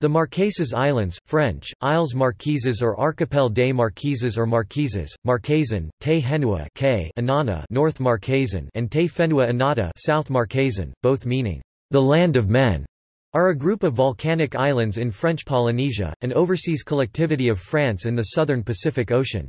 The Marquesas Islands, French, Isles Marquises or Archipel des Marquises or Marquises, Marquesan, Te Henua K Anana North Marquesan and Te Whenua Anata South Marquesan, both meaning, the land of men, are a group of volcanic islands in French Polynesia, an overseas collectivity of France in the southern Pacific Ocean.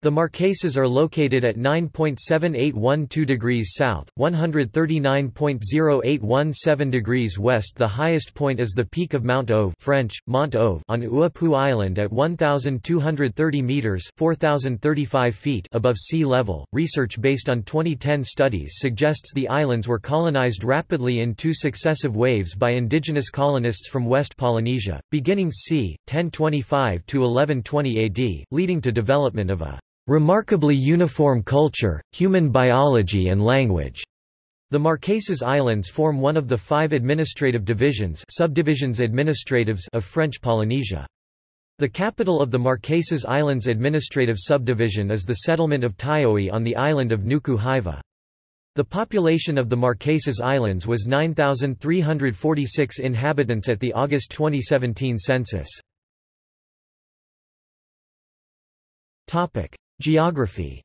The Marquesas are located at 9.7812 degrees south, 139.0817 degrees west. The highest point is the peak of Mount Oave French, Mont Oave on Uapu Island at 1,230 meters (4,035 feet) above sea level. Research based on 2010 studies suggests the islands were colonized rapidly in two successive waves by indigenous colonists from West Polynesia, beginning c. 1025 to 1120 AD, leading to development of a remarkably uniform culture, human biology and language. The Marquesas Islands form one of the five administrative divisions subdivisions administratives of French Polynesia. The capital of the Marquesas Islands administrative subdivision is the settlement of Taiohae on the island of Nuku Hiva. The population of the Marquesas Islands was 9,346 inhabitants at the August 2017 census. Geography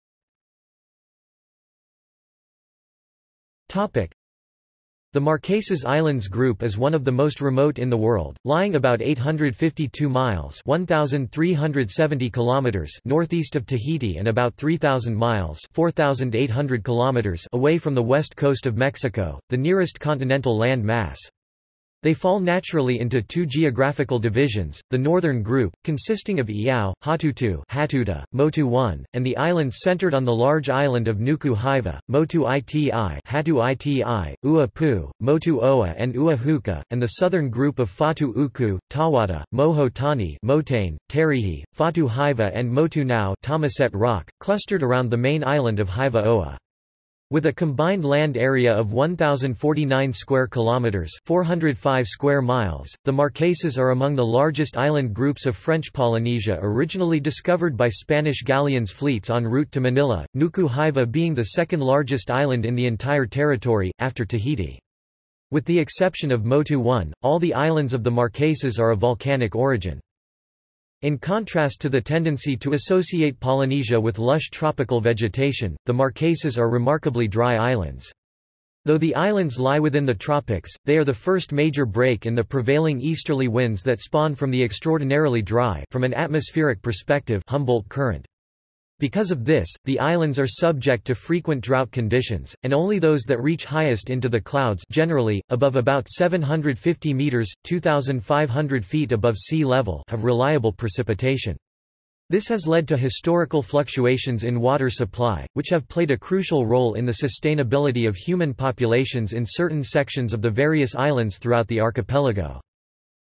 The Marquesas Islands Group is one of the most remote in the world, lying about 852 miles 1,370 kilometers northeast of Tahiti and about 3,000 miles 4,800 kilometers away from the west coast of Mexico, the nearest continental land mass. They fall naturally into two geographical divisions, the northern group, consisting of Eiao, Hatutu Hatuta, Motu I, and the islands centered on the large island of Nuku Hiva, Motu Iti Hatu Iti, Ua Motu Oa and Ua Huka, and the southern group of Fatu Huku, Tahuata, Moho Tani Motane, Terihi, Fatu Hiva and Motu Nau Rock, clustered around the main island of Hiva Oa. With a combined land area of 1049 square kilometers, 405 square miles, the Marquesas are among the largest island groups of French Polynesia originally discovered by Spanish galleons fleets en route to Manila, Nuku Hiva being the second largest island in the entire territory after Tahiti. With the exception of Motu I, all the islands of the Marquesas are of volcanic origin. In contrast to the tendency to associate Polynesia with lush tropical vegetation, the Marquesas are remarkably dry islands. Though the islands lie within the tropics, they are the first major break in the prevailing easterly winds that spawn from the extraordinarily dry from an atmospheric perspective Humboldt current. Because of this, the islands are subject to frequent drought conditions, and only those that reach highest into the clouds generally, above about 750 meters 2,500 feet above sea level have reliable precipitation. This has led to historical fluctuations in water supply, which have played a crucial role in the sustainability of human populations in certain sections of the various islands throughout the archipelago.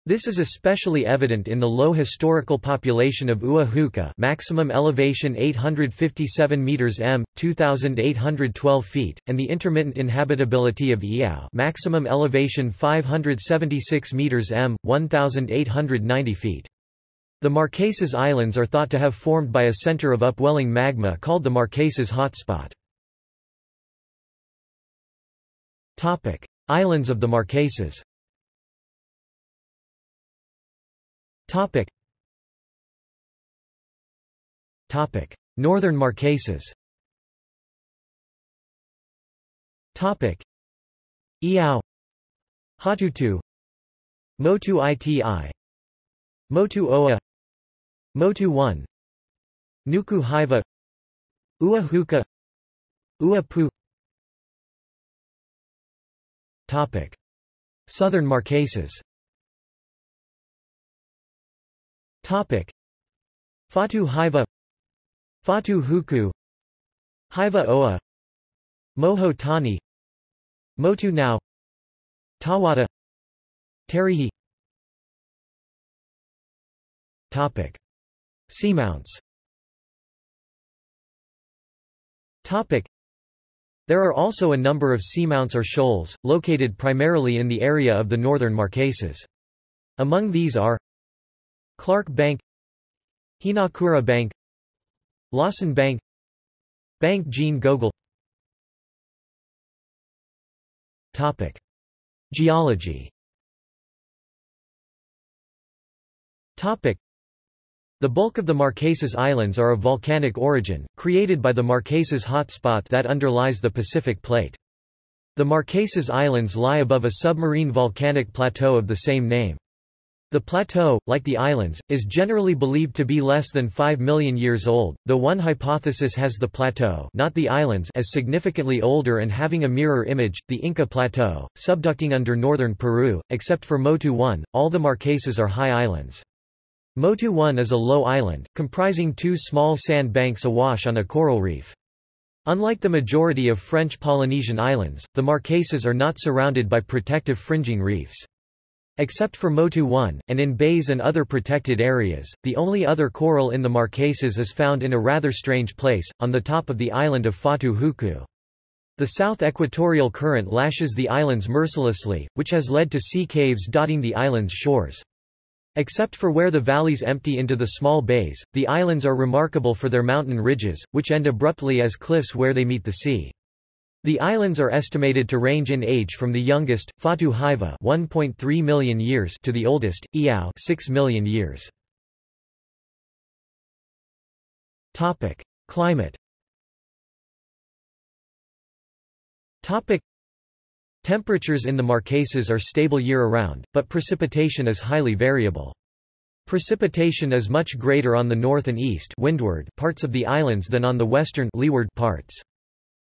This is especially evident in the low historical population of Ua Huka maximum elevation 857 meters m, 2812 feet, and the intermittent inhabitability of Eiao maximum elevation 576 meters m, 1890 feet. The Marquesas Islands are thought to have formed by a center of upwelling magma called the Marquesas hotspot. Islands of the Marquesas Topic. Topic. Northern Marquesas. Topic. Eiao Hatutu. Motu Iti. Motu Oa. Motu 1 Nuku Hiva Ua Huka. Ua Pu. Topic. Southern Marquesas Topic. Fatu Hiva Fatu Huku Hiva Oa Moho Tani Motu Nau Tahuata Terihi Topic. Seamounts Topic. There are also a number of seamounts or shoals, located primarily in the area of the northern Marquesas. Among these are Clark Bank Hinakura Bank Lawson Bank Bank Jean Gogol Topic. Geology Topic. The bulk of the Marquesas Islands are of volcanic origin, created by the Marquesas hotspot that underlies the Pacific Plate. The Marquesas Islands lie above a submarine volcanic plateau of the same name. The plateau, like the islands, is generally believed to be less than 5 million years old, though one hypothesis has the plateau not the islands as significantly older and having a mirror image, the Inca Plateau, subducting under northern Peru. Except for Motu 1, all the Marquesas are high islands. Motu 1 is a low island, comprising two small sand banks awash on a coral reef. Unlike the majority of French Polynesian islands, the Marquesas are not surrounded by protective fringing reefs. Except for Motu 1, and in bays and other protected areas, the only other coral in the Marquesas is found in a rather strange place, on the top of the island of Fatu Huku. The south equatorial current lashes the islands mercilessly, which has led to sea caves dotting the island's shores. Except for where the valleys empty into the small bays, the islands are remarkable for their mountain ridges, which end abruptly as cliffs where they meet the sea. The islands are estimated to range in age from the youngest, Fatu Hiva 1.3 million years to the oldest, Eiao 6 million years. Topic: Climate. Topic: Temperatures in the Marquesas are stable year-round, but precipitation is highly variable. Precipitation is much greater on the north and east windward parts of the islands than on the western leeward parts.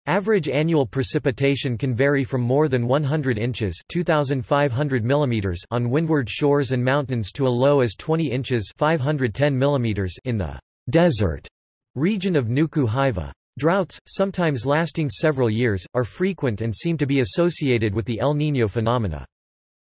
Average annual precipitation can vary from more than 100 inches 2,500 mm on windward shores and mountains to a low as 20 inches 510 mm in the desert region of Nuku Hiva. Droughts, sometimes lasting several years, are frequent and seem to be associated with the El Niño phenomena.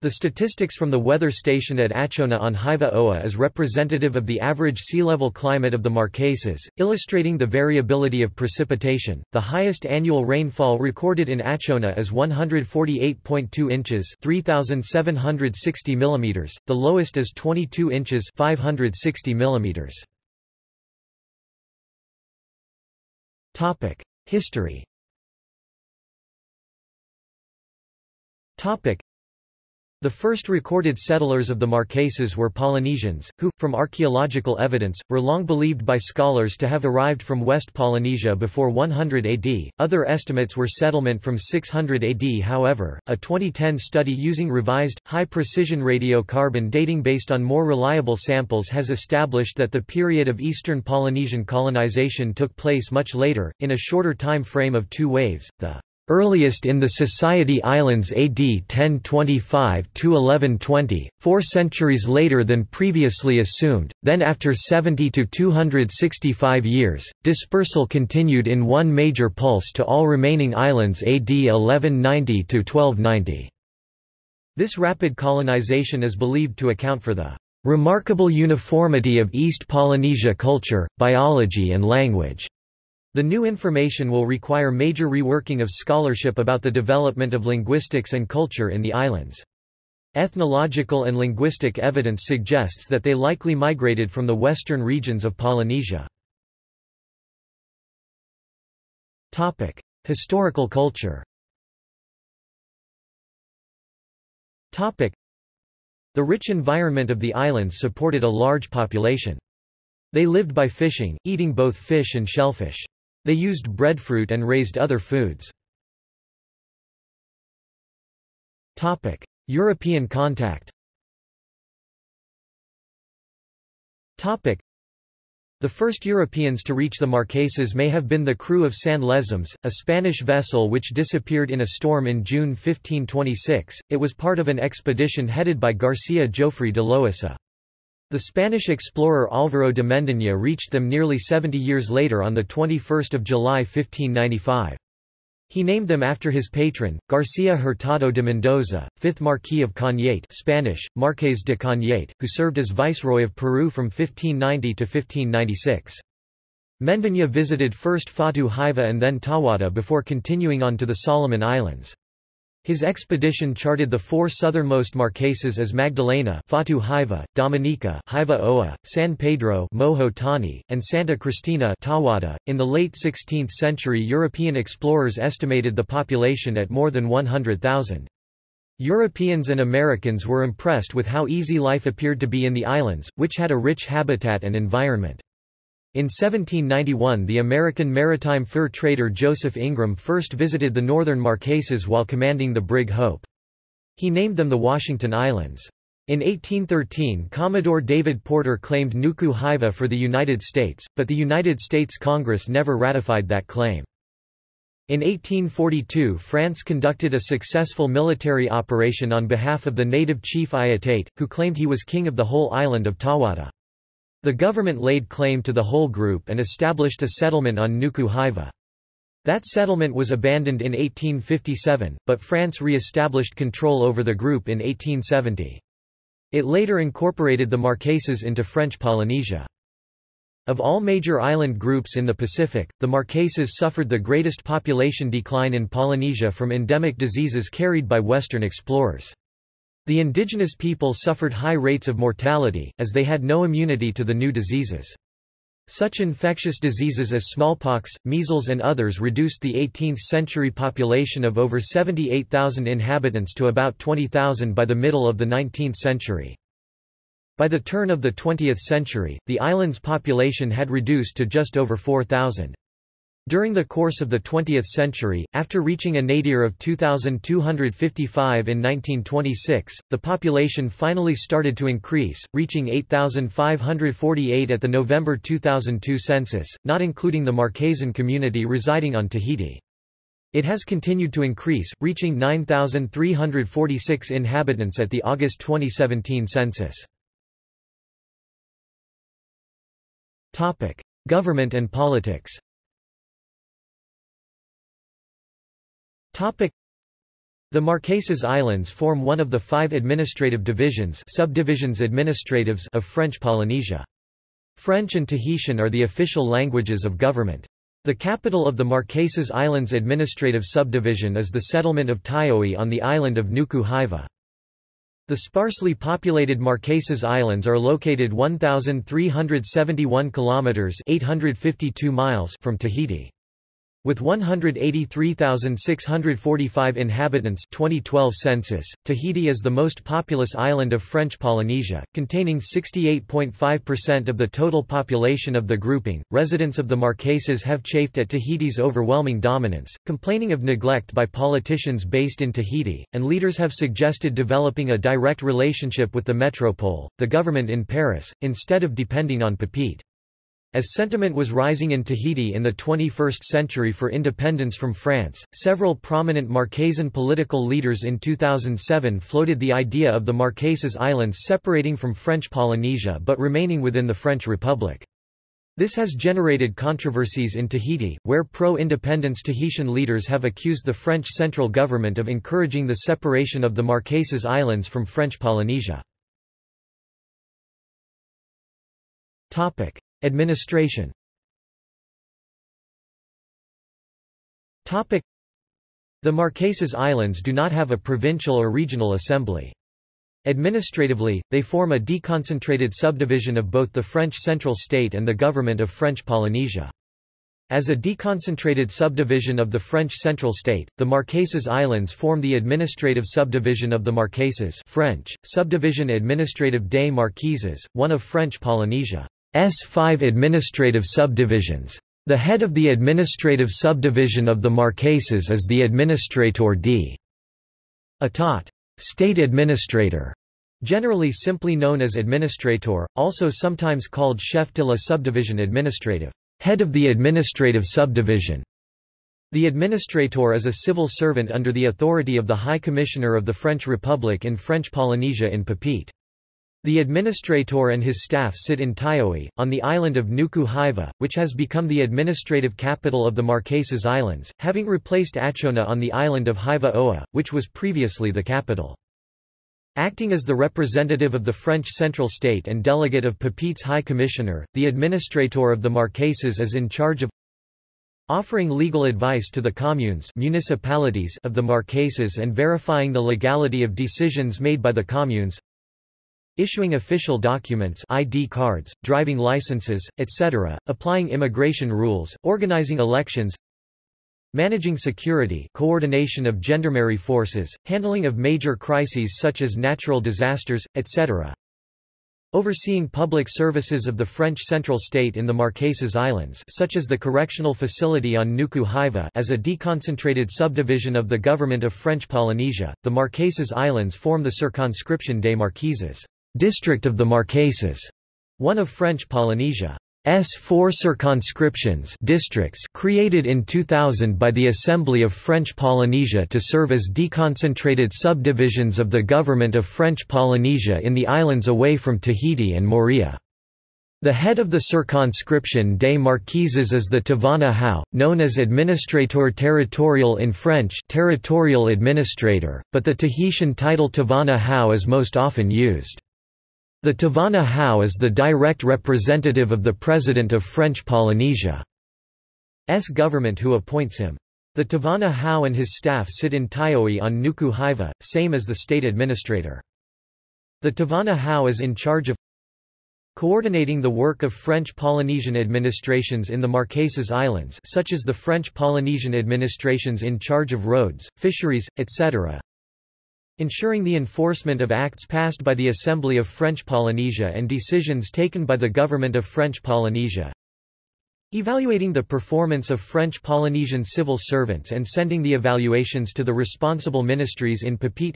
The statistics from the weather station at Atuona on Hiva Oa is representative of the average sea level climate of the Marquesas, illustrating the variability of precipitation. The highest annual rainfall recorded in Atuona is 148.2 inches (3760 mm), the lowest is 22 inches (560 mm). Topic: History. Topic: the first recorded settlers of the Marquesas were Polynesians, who, from archaeological evidence, were long believed by scholars to have arrived from West Polynesia before 100 AD. Other estimates were settlement from 600 AD. However, a 2010 study using revised, high-precision radiocarbon dating based on more reliable samples has established that the period of Eastern Polynesian colonization took place much later, in a shorter time frame of two waves, the earliest in the Society Islands AD 1025–1120, four centuries later than previously assumed, then after 70 to 265 years, dispersal continued in one major pulse to all remaining islands AD 1190–1290. This rapid colonization is believed to account for the remarkable uniformity of East Polynesia culture, biology and language. The new information will require major reworking of scholarship about the development of linguistics and culture in the islands. Ethnological and linguistic evidence suggests that they likely migrated from the western regions of Polynesia. Topic: Historical culture. Topic: The rich environment of the islands supported a large population. They lived by fishing, eating both fish and shellfish. They used breadfruit and raised other foods. European contact the first Europeans to reach the Marquesas may have been the crew of San Lesmes, a Spanish vessel which disappeared in a storm in June 1526. It was part of an expedition headed by Garcia Jofre de Loaisa. The Spanish explorer Álvaro de Mendaña reached them nearly 70 years later on 21 July 1595. He named them after his patron, García Hurtado de Mendoza, 5th Marquis of Cañete Spanish, Marqués de Cañete, who served as Viceroy of Peru from 1590 to 1596. Mendaña visited first Fatu Hiva and then Tahuata before continuing on to the Solomon Islands. His expedition charted the four southernmost Marquesas as Magdalena Fatu Hiva, Dominica Hiva Oa, San Pedro Moho Tani, and Santa Cristina Tahuata. .In the late 16th century European explorers estimated the population at more than 100,000. Europeans and Americans were impressed with how easy life appeared to be in the islands, which had a rich habitat and environment. In 1791 the American maritime fur trader Joseph Ingram first visited the northern Marquesas while commanding the brig Hope. He named them the Washington Islands. In 1813 Commodore David Porter claimed Nuku Hiva for the United States, but the United States Congress never ratified that claim. In 1842 France conducted a successful military operation on behalf of the native chief Ayatate, who claimed he was king of the whole island of Tahuata. The government laid claim to the whole group and established a settlement on Nuku Hiva. That settlement was abandoned in 1857, but France re-established control over the group in 1870. It later incorporated the Marquesas into French Polynesia. Of all major island groups in the Pacific, the Marquesas suffered the greatest population decline in Polynesia from endemic diseases carried by Western explorers. The indigenous people suffered high rates of mortality, as they had no immunity to the new diseases. Such infectious diseases as smallpox, measles and others reduced the 18th-century population of over 78,000 inhabitants to about 20,000 by the middle of the 19th century. By the turn of the 20th century, the island's population had reduced to just over 4,000. During the course of the 20th century, after reaching a nadir of 2,255 in 1926, the population finally started to increase, reaching 8,548 at the November 2002 census, not including the Marquesan community residing on Tahiti. It has continued to increase, reaching 9,346 inhabitants at the August 2017 census. Government and politics The Marquesas Islands form one of the five administrative divisions subdivisions administratives of French Polynesia. French and Tahitian are the official languages of government. The capital of the Marquesas Islands administrative subdivision is the settlement of Taiohae on the island of Nuku Hiva. The sparsely populated Marquesas Islands are located 1,371 kilometers (852 miles) from Tahiti. With 183,645 inhabitants 2012 census, Tahiti is the most populous island of French Polynesia, containing 68.5% of the total population of the grouping. Residents of the Marquesas have chafed at Tahiti's overwhelming dominance, complaining of neglect by politicians based in Tahiti, and leaders have suggested developing a direct relationship with the metropole, the government in Paris, instead of depending on Papeete. As sentiment was rising in Tahiti in the 21st century for independence from France, several prominent Marquesan political leaders in 2007 floated the idea of the Marquesas Islands separating from French Polynesia but remaining within the French Republic. This has generated controversies in Tahiti, where pro-independence Tahitian leaders have accused the French central government of encouraging the separation of the Marquesas Islands from French Polynesia. Administration The Marquesas Islands do not have a provincial or regional assembly. Administratively, they form a deconcentrated subdivision of both the French central state and the government of French Polynesia. As a deconcentrated subdivision of the French central state, the Marquesas Islands form the administrative subdivision of the Marquesas French, Subdivision Administrative des Marquises, one of French Polynesia. S five administrative subdivisions. The head of the administrative subdivision of the Marquesas is the Administrator d. Atat. State Administrator. Generally simply known as Administrator, also sometimes called Chef de la Subdivision Administrative. Head of the administrative subdivision. The administrator is a civil servant under the authority of the High Commissioner of the French Republic in French Polynesia in Papeete. The administrator and his staff sit in Taiohae, on the island of Nuku Hiva, which has become the administrative capital of the Marquesas Islands, having replaced Atuona on the island of Hiva Oa, which was previously the capital. Acting as the representative of the French central state and delegate of Papeete's High Commissioner, the administrator of the Marquesas is in charge of offering legal advice to the communes municipalities of the Marquesas and verifying the legality of decisions made by the communes issuing official documents ID cards, driving licenses, etc., applying immigration rules, organizing elections managing security coordination of gendarmerie forces, handling of major crises such as natural disasters, etc. Overseeing public services of the French central state in the Marquesas Islands such as the correctional facility on Nuku Hiva as a deconcentrated subdivision of the government of French Polynesia, the Marquesas Islands form the circonscription des Marquises district of the Marquesas, one of French Polynesia. S four circonscriptions districts created in 2000 by the Assembly of French Polynesia to serve as deconcentrated subdivisions of the government of French Polynesia in the islands away from Tahiti and Moorea. The head of the circonscription des Marquises is the Tavana Hau, known as Administrateur territorial in French territorial administrator, but the Tahitian title Tavana Hau is most often used. The Tavana Hau is the direct representative of the President of French Polynesia. S government who appoints him. The Tavana Hau and his staff sit in Taiohae on Nuku Hiva, same as the state administrator. The Tavana Hau is in charge of coordinating the work of French Polynesian administrations in the Marquesas Islands such as the French Polynesian administrations in charge of roads, fisheries, etc ensuring the enforcement of acts passed by the Assembly of French Polynesia and decisions taken by the Government of French Polynesia, Evaluating the performance of French Polynesian civil servants and sending the evaluations to the responsible ministries in Papeete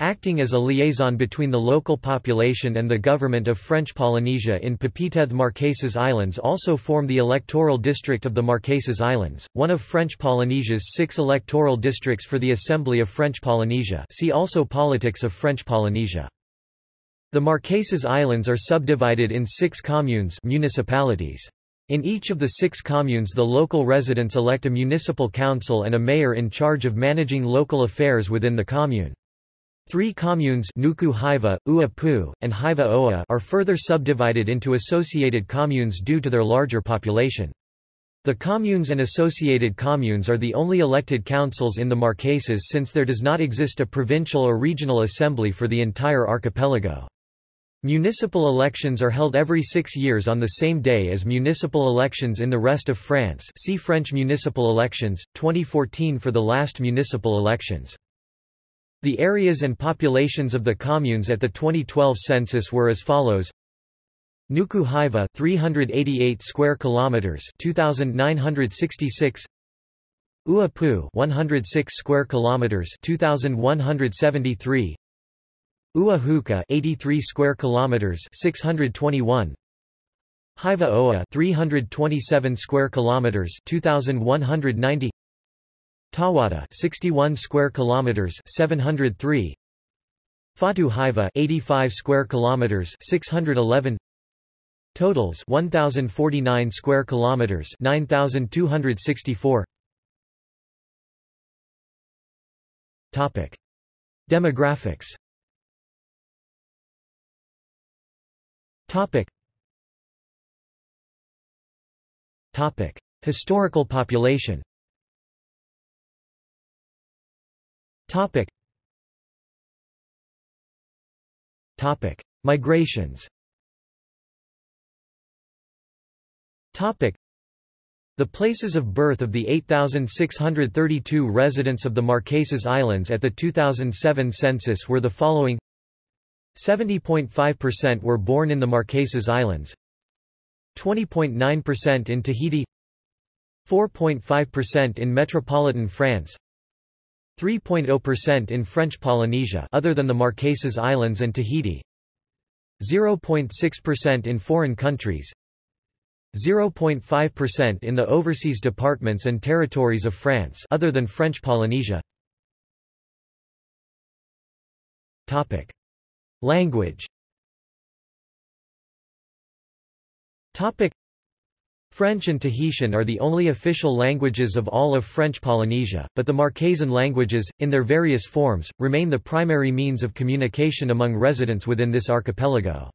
Acting as a liaison between the local population and the government of French Polynesia in Papeete Marquesas Islands also form the electoral district of the Marquesas Islands, one of French Polynesia's six electoral districts for the Assembly of French Polynesia see also Politics of French Polynesia. The Marquesas Islands are subdivided in six communes municipalities. In each of the six communes the local residents elect a municipal council and a mayor in charge of managing local affairs within the commune. Three communes Nuku Hiva, Ua and Hiva Oa are further subdivided into associated communes due to their larger population. The communes and associated communes are the only elected councils in the Marquesas since there does not exist a provincial or regional assembly for the entire archipelago. Municipal elections are held every six years on the same day as municipal elections in the rest of France see French municipal elections, 2014 for the last municipal elections. The areas and populations of the communes at the 2012 census were as follows: Nuku Hiva 388 square kilometers 2966 Uapu 106 square kilometers 2173 Uahuka 83 square kilometers 621 Hiva Oa 327 square kilometers 2190 Tahuata 61 square kilometers 703 Fatu Hiva 85 square kilometers 611 Totals 1049 square kilometers 9264 Topic. Demographics. Topic. Topic. Historical population Topic. Topic. Migrations Topic. The places of birth of the 8,632 residents of the Marquesas Islands at the 2007 census were the following 70.5% were born in the Marquesas Islands 20.9% in Tahiti 4.5% in metropolitan France 3.0% in French Polynesia other than the Marquesas Islands and Tahiti. 0.6% in foreign countries. 0.5% in the overseas departments and territories of France other than French Polynesia. Topic. Language. Topic French and Tahitian are the only official languages of all of French Polynesia, but the Marquesan languages, in their various forms, remain the primary means of communication among residents within this archipelago.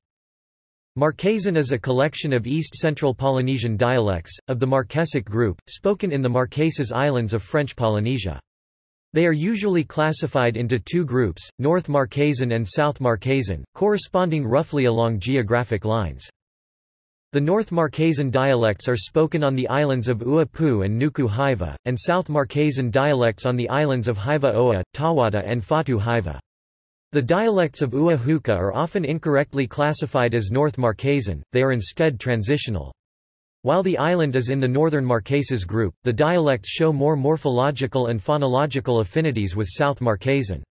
Marquesan is a collection of East-Central Polynesian dialects, of the Marquesic group, spoken in the Marquesas Islands of French Polynesia. They are usually classified into two groups, North Marquesan and South Marquesan, corresponding roughly along geographic lines. The North Marquesan dialects are spoken on the islands of Uapu and Nuku Hiva, and South Marquesan dialects on the islands of Hiva Oa, Tahuata and Fatu Hiva. The dialects of Ua Huka are often incorrectly classified as North Marquesan, they are instead transitional. While the island is in the Northern Marquesas group, the dialects show more morphological and phonological affinities with South Marquesan.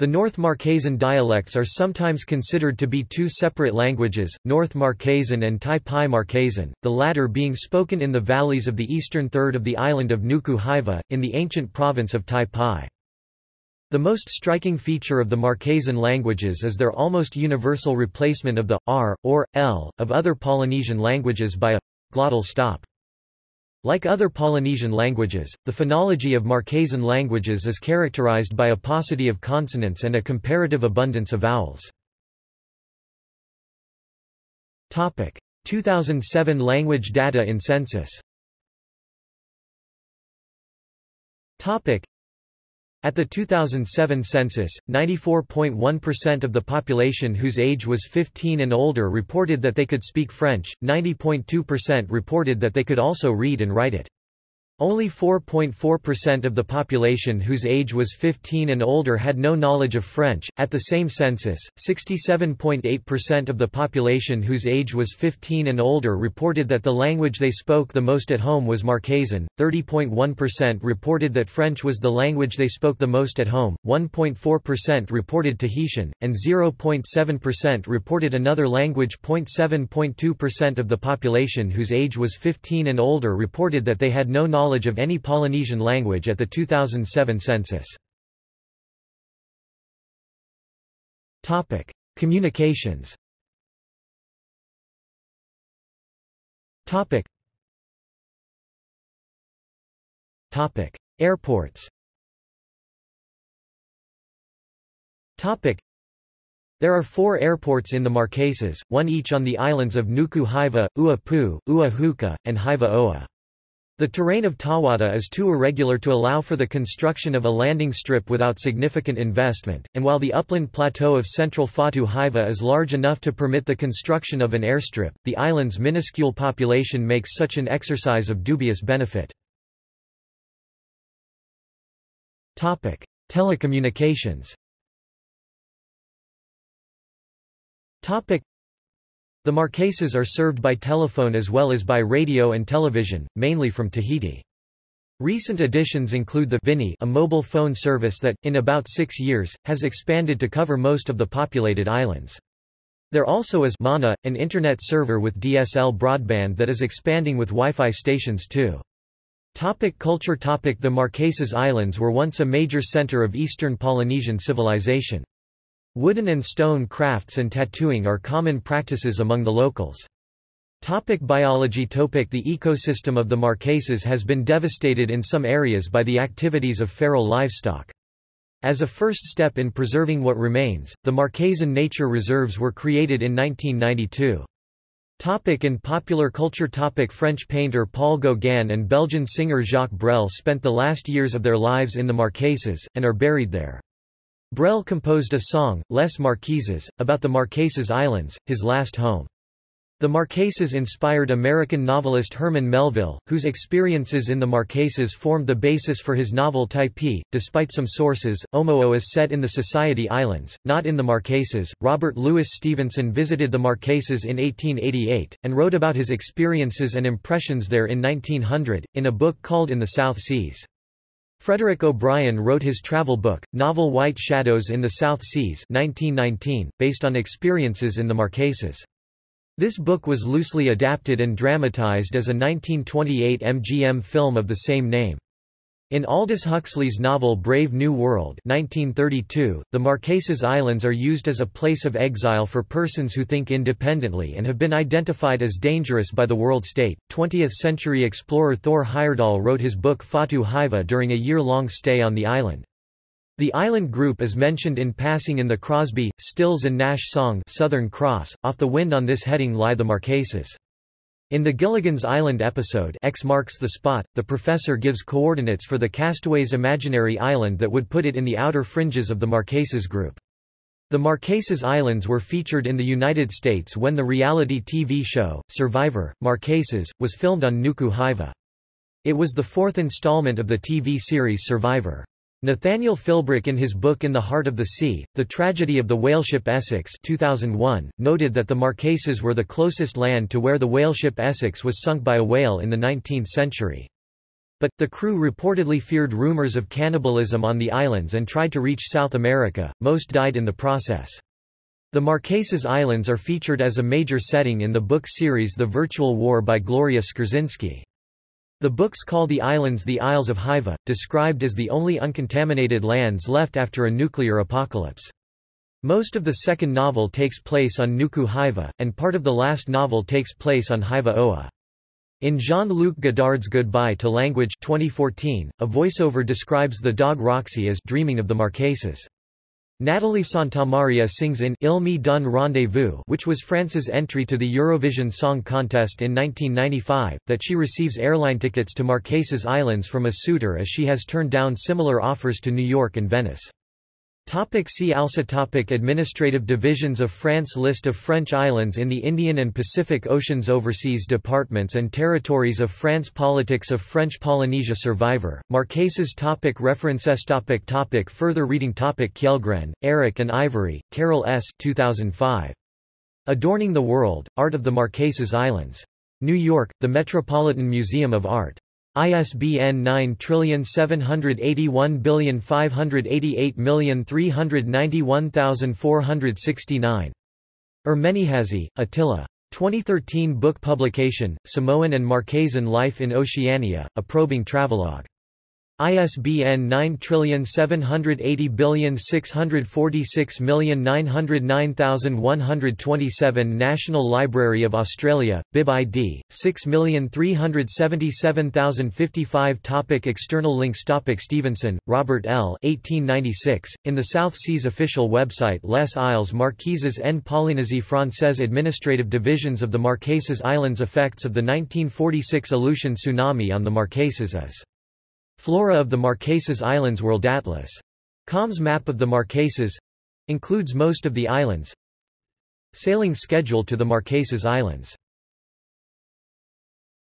The North Marquesan dialects are sometimes considered to be two separate languages, North Marquesan and Tai Pai Marquesan, the latter being spoken in the valleys of the eastern third of the island of Nuku Hiva, in the ancient province of Tai Pai. The most striking feature of the Marquesan languages is their almost universal replacement of the r, or, l, of other Polynesian languages by a glottal stop. Like other Polynesian languages, the phonology of Marquesan languages is characterized by a paucity of consonants and a comparative abundance of vowels. 2007 language data in census at the 2007 census, 94.1% of the population whose age was 15 and older reported that they could speak French, 90.2% reported that they could also read and write it. Only 4.4% of the population whose age was 15 and older had no knowledge of French. At the same census, 67.8% of the population whose age was 15 and older reported that the language they spoke the most at home was Marquesan, 30.1% reported that French was the language they spoke the most at home, 1.4% reported Tahitian, and 0.7% reported another language. 0.7.2% of the population whose age was 15 and older reported that they had no knowledge knowledge of any Polynesian language at the 2007 census. Topic: Communications. Topic. Airports. Topic. There are four airports in the Marquesas, one each on the islands of Nuku Hiva, Ua Pu, Ua Huka, and Hiva Oa. The terrain of Tahuata is too irregular to allow for the construction of a landing strip without significant investment, and while the upland plateau of central Fatu Hiva is large enough to permit the construction of an airstrip, the island's minuscule population makes such an exercise of dubious benefit. Telecommunications the Marquesas are served by telephone as well as by radio and television, mainly from Tahiti. Recent additions include the Vini a mobile phone service that, in about six years, has expanded to cover most of the populated islands. There also is Mana, an internet server with DSL broadband that is expanding with Wi-Fi stations too. Topic culture topic The Marquesas Islands were once a major center of Eastern Polynesian civilization. Wooden and stone crafts and tattooing are common practices among the locals. Topic biology Topic The ecosystem of the Marquesas has been devastated in some areas by the activities of feral livestock. As a first step in preserving what remains, the Marquesan Nature Reserves were created in 1992. Topic in popular culture topic French painter Paul Gauguin and Belgian singer Jacques Brel spent the last years of their lives in the Marquesas, and are buried there. Brel composed a song, Les Marquises, about the Marquesas Islands, his last home. The Marquesas inspired American novelist Herman Melville, whose experiences in the Marquesas formed the basis for his novel Typee. Despite some sources, Omoo is set in the Society Islands, not in the Marquesas. Robert Louis Stevenson visited the Marquesas in 1888, and wrote about his experiences and impressions there in 1900, in a book called In the South Seas. Frederick O'Brien wrote his travel book, novel White Shadows in the South Seas 1919, based on experiences in the Marquesas. This book was loosely adapted and dramatized as a 1928 MGM film of the same name. In Aldous Huxley's novel Brave New World 1932, the Marquesas Islands are used as a place of exile for persons who think independently and have been identified as dangerous by the world state. 20th-century explorer Thor Heyerdahl wrote his book Fatu Hiva during a year-long stay on the island. The island group is mentioned in passing in the Crosby, Stills and Nash song Southern Cross. Off the wind on this heading lie the Marquesas. In the Gilligan's Island episode X marks the spot, the professor gives coordinates for the castaway's imaginary island that would put it in the outer fringes of the Marquesas group. The Marquesas Islands were featured in the United States when the reality TV show, Survivor, Marquesas, was filmed on Nuku Hiva. It was the fourth installment of the TV series Survivor. Nathaniel Philbrick in his book In the Heart of the Sea, The Tragedy of the Whaleship Essex 2001, noted that the Marquesas were the closest land to where the whaleship Essex was sunk by a whale in the 19th century. But, the crew reportedly feared rumors of cannibalism on the islands and tried to reach South America, most died in the process. The Marquesas Islands are featured as a major setting in the book series The Virtual War by Gloria Skurzynski. The books call the islands the Isles of Hiva, described as the only uncontaminated lands left after a nuclear apocalypse. Most of the second novel takes place on Nuku Hiva, and part of the last novel takes place on Hiva Oa. In Jean-Luc Godard's Goodbye to Language 2014, a voiceover describes the dog Roxy as dreaming of the Marquesas. Nathalie Santamaria sings in Il me donne rendezvous which was France's entry to the Eurovision Song Contest in 1995, that she receives airline tickets to Marquesas Islands from a suitor as she has turned down similar offers to New York and Venice. Topic see also topic Administrative divisions of France List of French islands in the Indian and Pacific Oceans Overseas departments and territories of France Politics of French Polynesia Survivor, Marquesas topic References topic topic Further reading topic Kjellgren, Eric and Ivory, Carol S. 2005. Adorning the World, Art of the Marquesas Islands. New York, The Metropolitan Museum of Art. ISBN 9781588391469. Ermenihazy, Attila. 2013 book publication, Samoan and Marquesan Life in Oceania, a probing travelogue. ISBN 9780646909127 National Library of Australia, Bib ID, 6377055 Topic External links Topic Stevenson, Robert L. 1896, in the South Seas official website Les Isles Marquises en Polynésie Française Administrative divisions of the Marquesas Islands Effects of the 1946 Aleutian tsunami on the Marquesas as Flora of the Marquesas Islands World Atlas. COM's map of the Marquesas includes most of the islands. Sailing schedule to the Marquesas Islands